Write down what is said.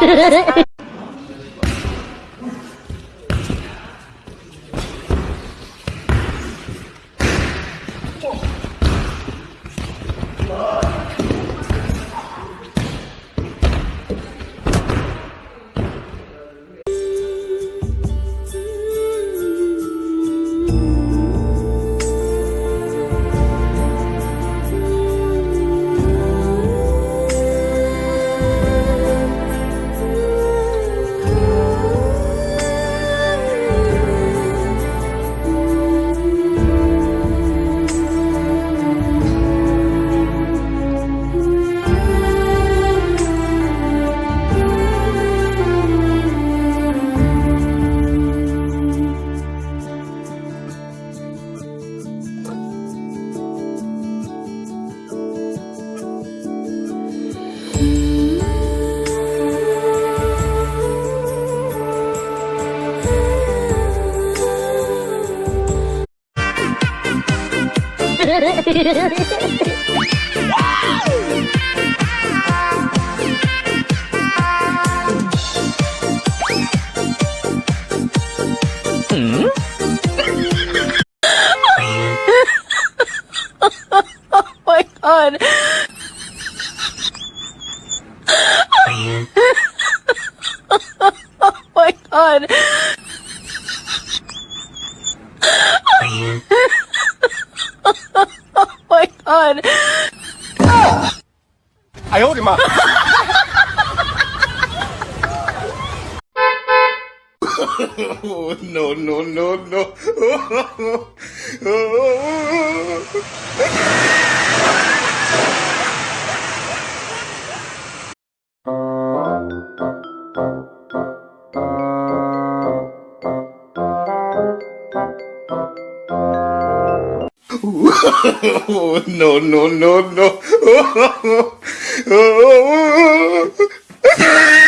Ha ha ha! Oh my god. oh my god. Oh god. I owed him up. oh, no, no, no, no. Oh, oh, Thank you. no no no no